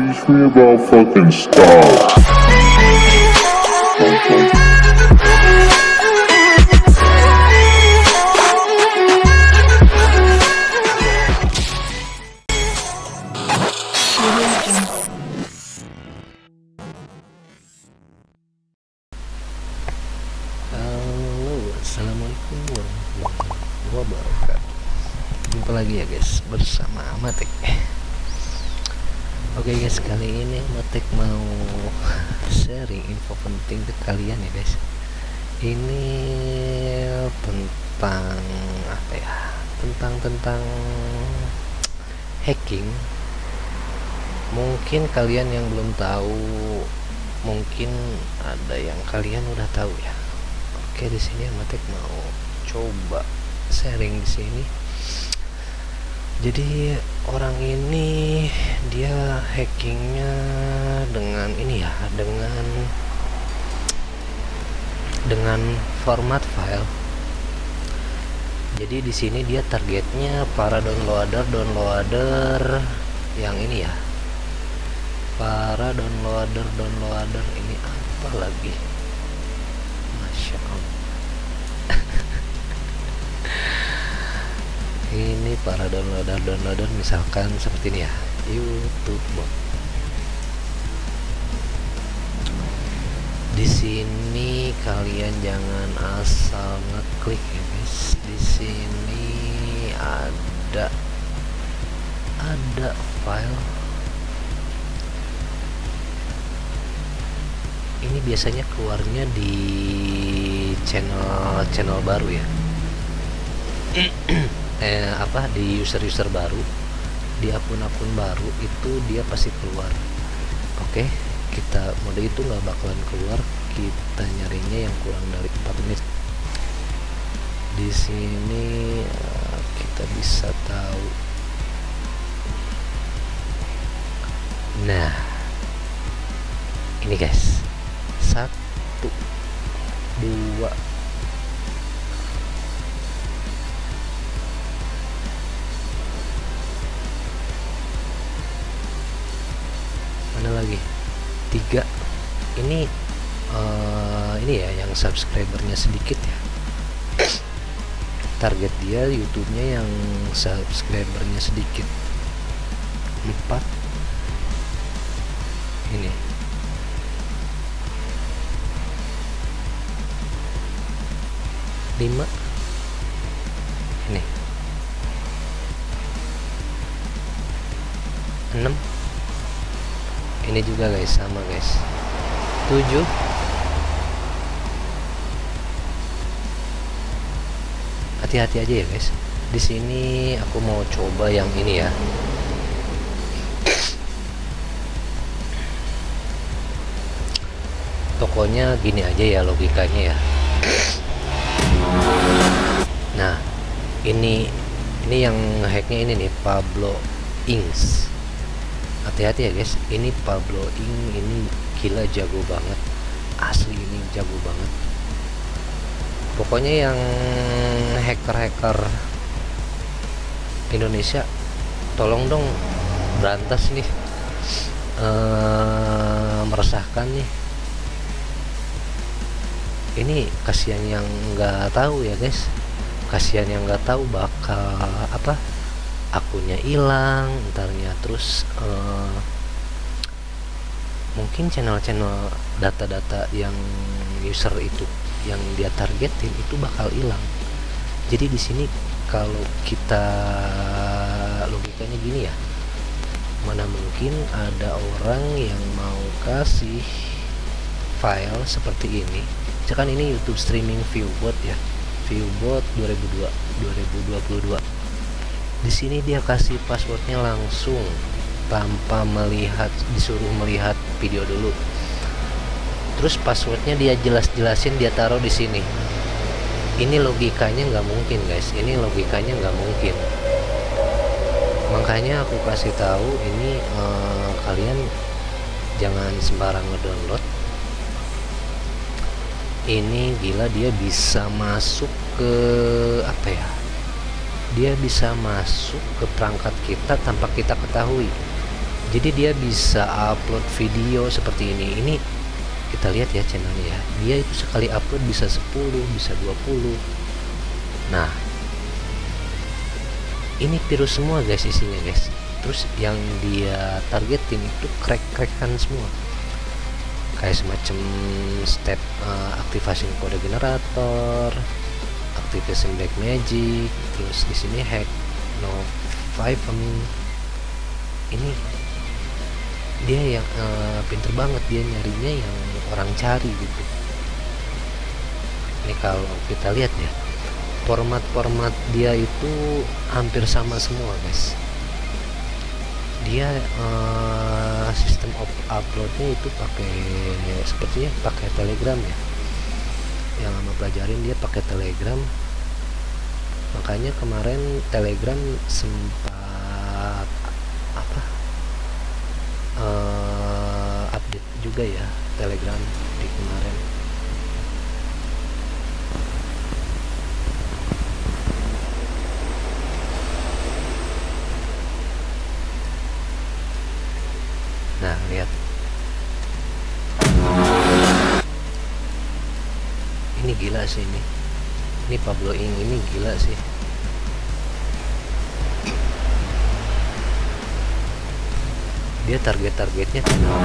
Teach me about fucking. Halo, assalamualaikum warahmatullahi wabarakatuh. Jumpa lagi ya guys bersama Matek. Oke guys, kali ini Matek mau sharing info penting ke kalian ya guys. Ini tentang apa ya? Tentang tentang hacking. Mungkin kalian yang belum tahu, mungkin ada yang kalian udah tahu ya. Oke, di sini Matek mau coba sharing di sini. Jadi orang ini dia hackingnya dengan ini ya, dengan dengan format file. Jadi di sini dia targetnya para downloader downloader yang ini ya. Para downloader downloader ini apa lagi? Ini para downloader downloader misalkan seperti ini ya. YouTube bot di sini kalian jangan asal ngeklik ya guys. Di sini ada ada file. Ini biasanya keluarnya di channel channel baru ya eh, apa di user-user baru di akun-akun baru itu dia pasti keluar. Oke kita mode itu nggak bakalan keluar kita nyarinya yang kurang dari 4 menit. Di sini eh, kita bisa tahu. Nah ini guys satu dua lagi? Tiga. Ini uh, ini ya yang subscribernya sedikit ya. Target dia YouTube-nya yang subscribernya sedikit. Empat. Ini. Lima. Ini. Enam ini juga guys sama guys. 7 hati-hati aja ya guys. Di sini aku mau coba yang ini ya. Tokonya gini aja ya logikanya ya. Nah ini ini yang hacknya ini nih Pablo Ings hati-hati ya guys. Ini Pablo Ing ini gila jago banget. Asli ini jago banget. Pokoknya yang hacker-hacker Indonesia tolong dong berantas nih. Eee, meresahkan nih. Ini kasihan yang nggak tahu ya guys. Kasihan yang nggak tahu bakal apa akunnya hilang entarnya terus uh, mungkin channel-channel data-data yang user itu yang dia targetin itu bakal hilang. Jadi di sini kalau kita logikanya gini ya. Mana mungkin ada orang yang mau kasih file seperti ini. Kan ini YouTube streaming viewbot ya. Viewbot 2002 2022 di sini dia kasih passwordnya langsung tanpa melihat disuruh melihat video dulu. Terus passwordnya dia jelas-jelasin dia taruh di sini. Ini logikanya nggak mungkin guys. Ini logikanya nggak mungkin. Makanya aku kasih tahu ini eh, kalian jangan sembarang ngedownload. Ini gila dia bisa masuk ke apa ya dia bisa masuk ke perangkat kita tanpa kita ketahui. Jadi dia bisa upload video seperti ini. Ini kita lihat ya channelnya ya. Dia itu sekali upload bisa 10 bisa 20 nah ini virus semua guys isinya guys. Terus yang dia targetin itu crack-crackan semua. Kayak semacam step uh, aktivasi kode generator activation black magic terus di sini hack no five ini dia yang uh, pinter banget dia nyarinya yang orang cari gitu. Ini kalau kita lihat ya format-format dia itu hampir sama semua guys. Dia uh, sistem uploadnya itu pakai sepertinya pakai telegram ya yang lama pelajarin dia pakai telegram. Makanya kemarin telegram sempat apa uh, update juga ya telegram di kemarin. Nah lihat gila sih ini. Ini Pablo Ing ini gila sih. Dia target-targetnya channel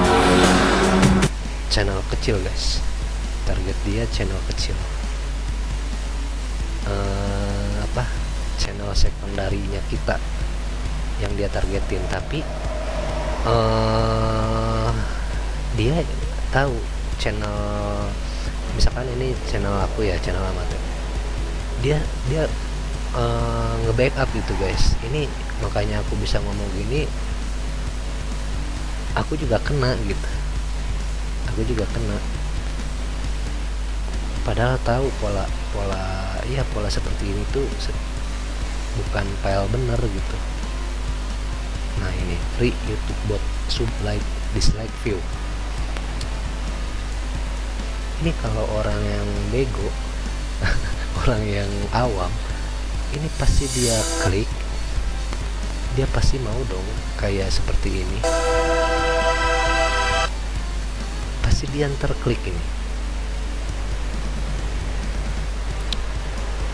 channel kecil guys. Target dia channel kecil. Uh, apa? Channel sekundarinya kita yang dia targetin. Tapi uh, dia tahu channel misalkan ini channel aku ya channel amatir. Dia dia uh, nge-backup gitu guys. Ini makanya aku bisa ngomong gini aku juga kena gitu. Aku juga kena. Padahal tahu pola pola ya pola seperti ini tuh bukan file bener gitu. Nah ini free YouTube bot sub like dislike view ini kalau orang yang bego orang yang awam ini pasti dia klik. Dia pasti mau dong kayak seperti ini. Pasti dia terklik ini.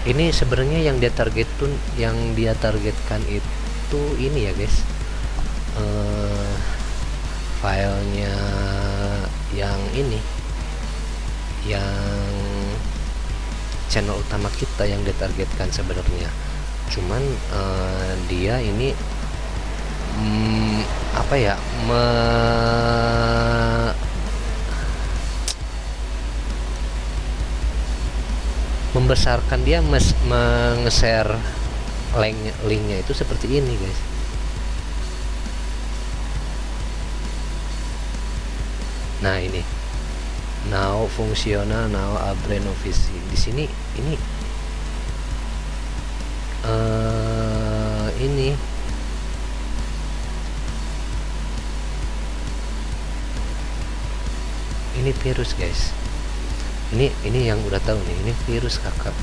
Ini sebenarnya yang dia targetun yang dia targetkan itu ini ya guys. Uh, filenya yang ini yang channel utama kita yang ditargetkan sebenarnya. Cuman uh, dia ini mm, apa ya me membesarkan dia mes meng-share link linknya itu seperti ini guys. Nah ini now fungsional now abre novisi di sini ini. Uh, ini. Ini virus guys. Ini ini yang udah tahu nih ini virus kakak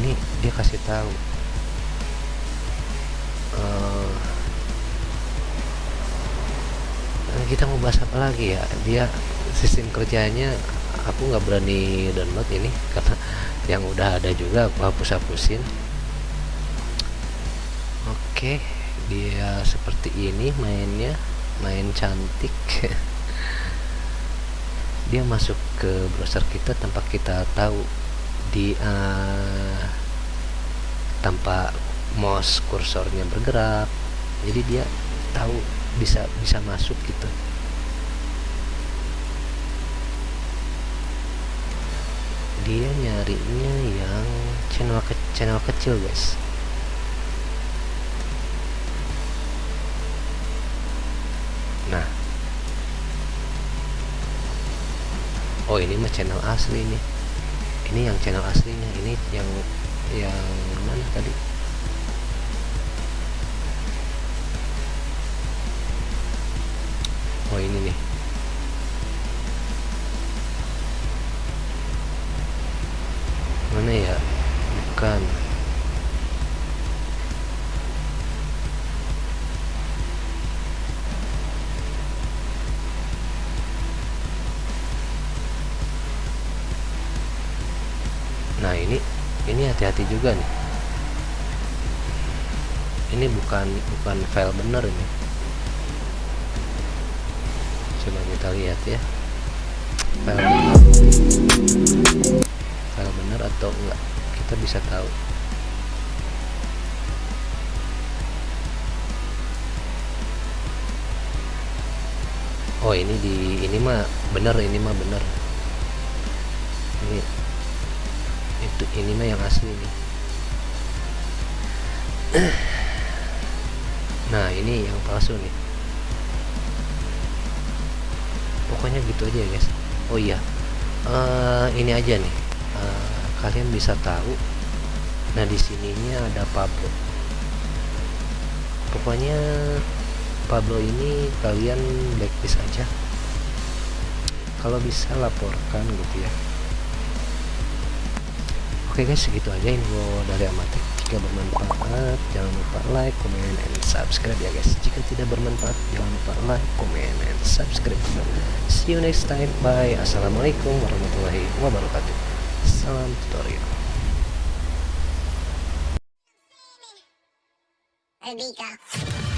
ini dia kasih tahu. Uh, kita mau bahas apa lagi ya? Dia sistem kerjanya aku nggak berani download ini karena yang udah ada juga aku hapus hapusin oke dia seperti ini mainnya main cantik. Dia masuk ke browser kita tanpa kita tahu. Di uh, tanpa mouse kursornya bergerak jadi dia tahu bisa bisa masuk gitu dia nyarinya yang channel ke channel kecil guys. Nah. Oh ini mah channel asli nih. Ini yang channel aslinya. Ini yang yang mana tadi? Oh ini nih ini hati-hati juga nih. Ini bukan bukan file bener ini. Coba kita lihat ya. File bener. File bener atau enggak kita bisa tahu. Oh ini di ini mah bener ini mah bener ini mah yang asli nih. Nah ini yang palsu nih. Pokoknya gitu aja ya guys. Oh iya. Eh, ini aja nih. Eh, kalian bisa tahu. Nah di sininya ada Pablo. Pokoknya Pablo ini kalian blacklist aja. Kalau bisa laporkan gitu ya oke guys segitu aja info dari Amatek jika bermanfaat jangan lupa like comment and subscribe ya guys. Jika tidak bermanfaat jangan lupa like comment and subscribe. See you next time. Bye. Assalamualaikum warahmatullahi wabarakatuh. Salam tutorial. Albika.